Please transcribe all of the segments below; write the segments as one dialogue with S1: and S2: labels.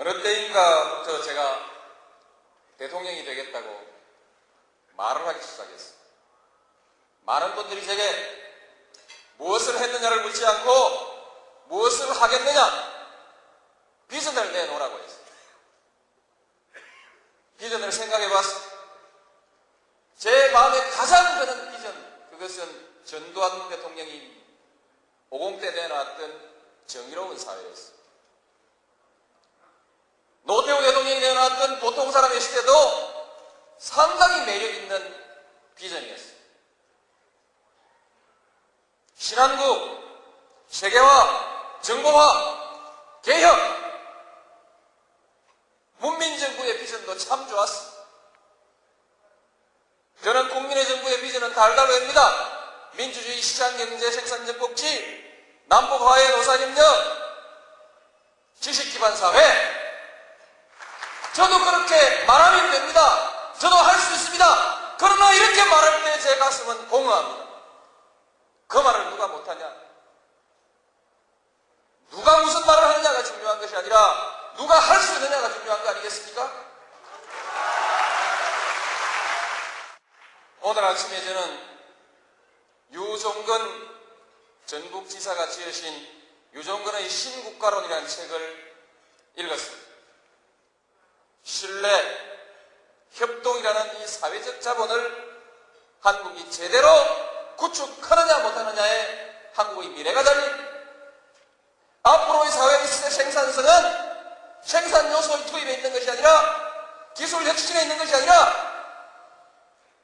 S1: 어느 때인가부터 제가 대통령이 되겠다고 말을 하기 시작했어요. 많은 분들이 제게 무엇을 했느냐를 묻지 않고 무엇을 하겠느냐 비전을 내놓으라고 했어요. 비전을 생각해 봤습니다. 제 마음에 가장 드는 비전 그것은 전두환 대통령이 50대 내놨던 정의로운 사회였습니다. 노태우 대통령이 내놨던 보통 사람의 시대도 상당히 매력 있는 비전이었습니다. 신한국, 세계화, 정보화, 개혁, 문민정부의 비전도 참 좋았습니다. 저는 국민의 정부의 비전은 달달합니다. 민주주의 시장경제 생산적 복지, 남북화해 노사협력, 지식기반 사회, 저도 그렇게 말하면 됩니다. 저도 할 수 있습니다. 그러나 이렇게 말할 때 제 가슴은 공허합니다. 그 말을 누가 못하냐? 누가 무슨 말을 하느냐가 중요한 것이 아니라 누가 할 수 있느냐가 중요한 거 아니겠습니까? 오늘 아침에 저는 유종근 전북지사가 지으신 유종근의 신국가론이라는 책을 읽었습니다. 신뢰, 협동이라는 이 사회적 자본을 한국이 제대로 구축하느냐 못하느냐에 한국의 미래가 달린 앞으로의 사회의 생산성은 생산 요소의 투입에 있는 것이 아니라 기술 혁신에 있는 것이 아니라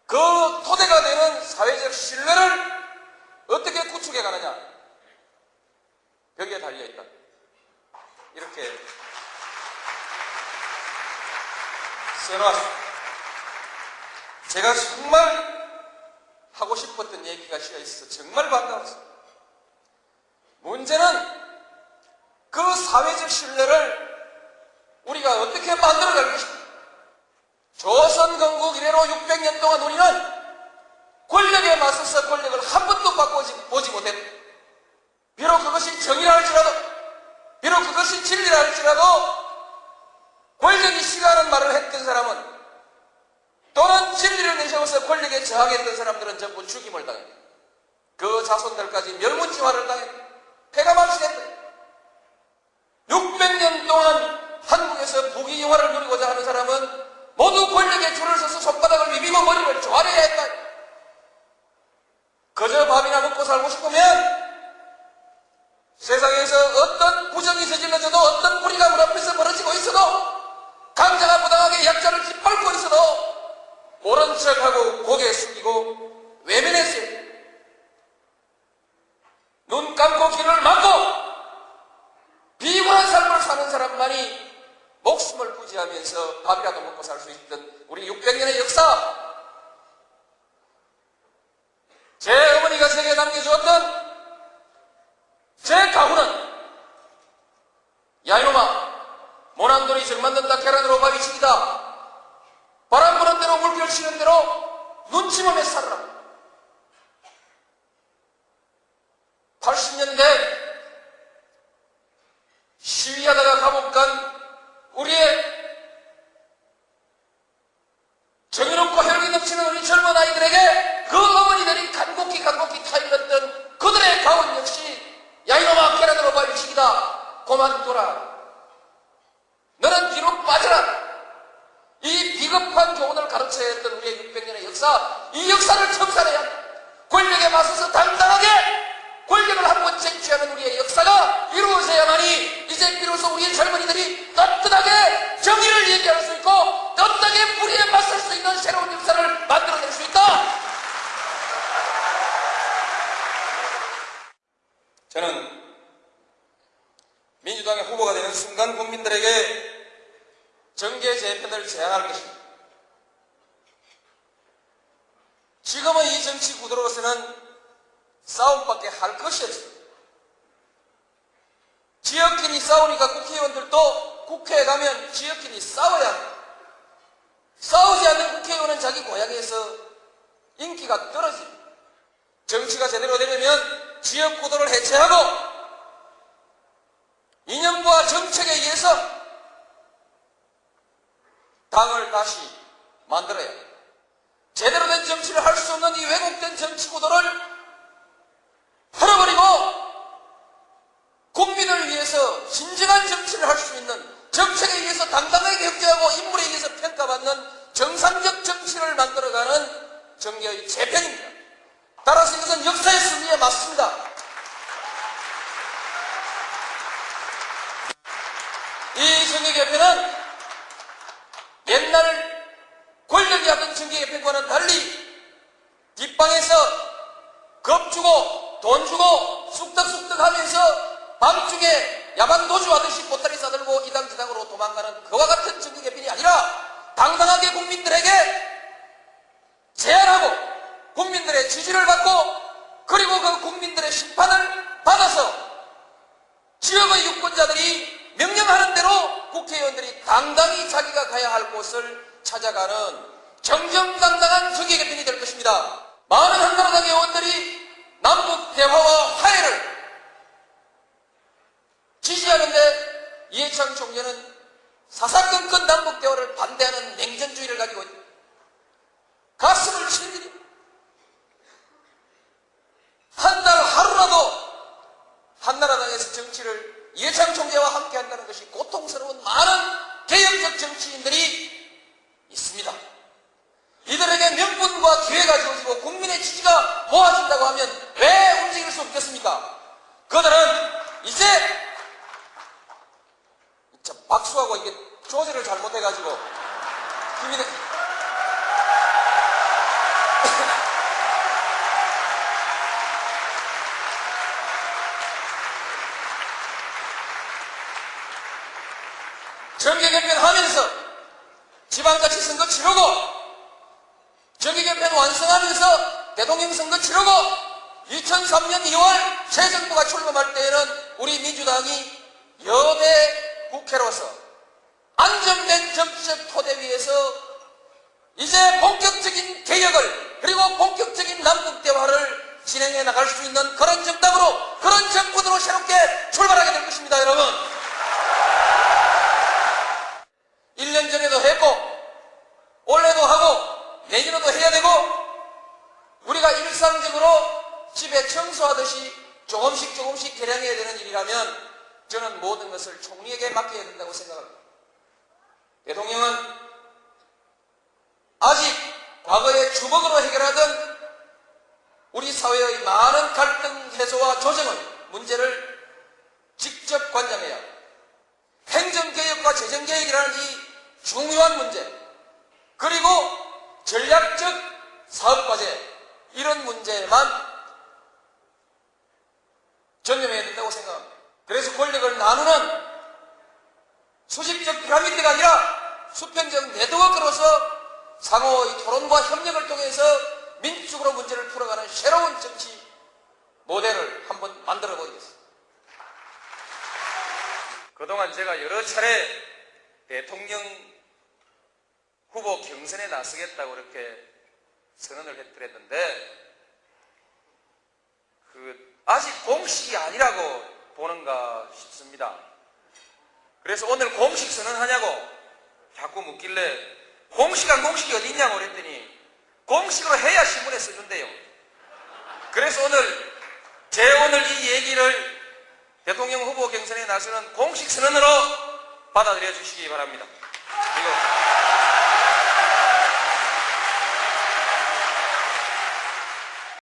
S1: 그 토대가 되는 사회적 신뢰를 어떻게 구축해 가느냐 여기에 달려 있다. 이렇게 써놨습니다. 제가 정말 하고 싶었던 얘기가 쉬어 있어 정말 반가웠습니다. 문제는 그 사회적 신뢰를 우리가 어떻게 만들어갈 것인가. 조선 건국 이래로 600년 동안 우리는 권력에 맞서서 권력을 한 번도 바꿔보지 못했다. 비록 그것이 정의라 할지라도, 비록 그것이 진리라 할지라도, 권력이 싫어하는 말을 했던 사람은 또는 내세워서 권력에 저항했던 사람들은 전부 죽임을 당했다. 그 자손들까지 멸문지화를 당했다. 폐가 망신했다. 600년 동안 한국에서 부귀영화를 누리고자 하는 사람은 모두 권력에 줄을 서서 손바닥을 비비고 머리를 조아려야 했다. 그저 밥이나 먹고 살고 싶으면 세상에서 어떤 부정이 저질러져도 어떤 뿌리가 문 앞에서 벌어지고 있어도 강자가 부당하게 약자를 짓밟고 있어도 모른 척 하고 고개 숙이고 외면했어요. 눈 감고 귀를 막고 비굴한 삶을 사는 사람만이 목숨을 부지하면서 밥이라도 먹고 살 수 있던 우리 600년의 역사 제 어머니가 제게 남겨주었던 제 가훈은 야 이놈아 모난돌이 정 만든다 계란으로 밥이 치기다 바람 부는 대로 물결 치는 대로 눈치만에 살아라 80년대 시위하다가 감옥 간 우리의 정의롭고 혈기 넘치는 우리 젊은 아이들에게 그 어머니들이 간곡히 간곡히 타일렀던 그들의 가훈 역시 야 이놈아 계란으로 발치기다. 고만둬라 너는 뒤로 빠져라. 이 비겁한 교훈을 가르쳐야 했던 우리의 600년의 역사 이 역사를 청산해야 권력에 맞서서 당당하게 권력을 한번 쟁취하는 우리의 역사가 이루어져야만이 이제 비로소 우리의 젊은이들이 떳떳하게 정의를 얘기할 수 있고 떳떳하게 불의에 맞설 수 있는 새로운 역사를 만들어낼 수 있다. 저는 민주당의 후보가 되는 순간 국민들에게 정계 재편을 제안할 것입니다. 지금의 이 정치 구도로서는 싸움밖에 할 것이 없습니다. 지역끼리 싸우니까 국회의원들도 국회에 가면 지역끼리 싸워야 합니다. 싸우지 않는 국회의원은 자기 고향에서 인기가 떨어집니다. 정치가 제대로 되려면 지역 구도를 해체하고 이념과 정책에 의해서 당을 다시 만들어야 합니다. 제대로 된 정치를 할 수 없는 이 왜곡된 정치 구도를 풀어버리고 국민을 위해서 진정한 정치를 할 수 있는 정책에 의해서 당당하게 경제하고 인물에 의해서 평가받는 정상적 정치를 만들어가는 정계의 재편입니다. 따라서 이것은 역사의 승리에 맞습니다. 이 정계 개편은 옛날 권력이 하던 정계 개편과는 달리 뒷방에서 겁 주고 돈 주고 쑥덕쑥덕 하면서 밤중에 야반 도주하듯이 보따리 싸들고 이당 저당으로 도망가는 그와 같은 정계 개편이 아니라 당당하게 국민들에게 제안하고 국민들의 지지를 받고 그리고 그 국민들의 심판을 받아서 지역의 유권자들이 명령하는 대로 국회의원들이 당당히 자기가 가야 할 곳을 찾아가는 정정당당한 정계 개편이 될 것입니다. 많은 한나라당 의원들이 남북 대화와 화해를 지지하는데 이해창 총재는 사사건건 남북 대화를 반대하는 냉전주의를 가지고 가슴을 치는 일이 한달 하루라도 한나라당에서 정치를 이해창 총재와 함께 한다는 것이 고통스러운 많은 개혁적 정치인들이 있습니다. 이들에게 명분과 기회가 주어지고 국민의 지지가 모아진다고 하면 왜 움직일 수 없겠습니까? 그들은 이제 저 박수하고 이게 조제를 잘못해가지고 힘이 돼. 정계 개편하면서 지방자치 선거 치르고 정계 개편 완성하면서 대통령 선거 치르고 2003년 2월 새 정부가 출범할 때에는 우리 민주당이 여대 국회로서 안정된 정치적 토대 위에서 이제 본격적인 개혁을 그리고 본격적인 남북 대화를 진행해 나갈 수 있는 그런 정당으로 그런 정부으로 새롭게 출발하게 될 것입니다, 여러분. 1년 전에도 했고 올해도 하고 내년에도 해야 되고 우리가 일상적으로 집에 청소하듯이 조금씩 조금씩 개량해야 되는 일이라면 저는 모든 것을 총리에게 맡겨야 된다고 생각합니다. 대통령은 아직 과거에 주먹으로 해결하던 우리 사회의 많은 갈등 해소와 조정의 문제를 직접 관장해야. 행정개혁과 재정개혁이라는 이 중요한 문제 그리고 전략적 사업과제 이런 문제만 전념해야 된다고 생각합니다. 그래서 권력을 나누는 수직적 피라미드가 아니라 수평적 네트워크로서 상호의 토론과 협력을 통해서 민주적으로 문제를 풀어가는 새로운 정치 모델을 한번 만들어 보이겠습니다. 그동안 제가 여러 차례 대통령 후보 경선에 나서겠다고 이렇게 선언을 해드렸는데 그 아직 공식이 아니라고 보는가 싶습니다. 그래서 오늘 공식 선언하냐고 자꾸 묻길래 공식한 공식이 어디 있냐고 그랬더니 공식으로 해야 신문에 써준대요. 그래서 오늘 제 오늘 이 얘기를 대통령 후보 경선에 나서는 공식 선언으로 받아들여 주시기 바랍니다.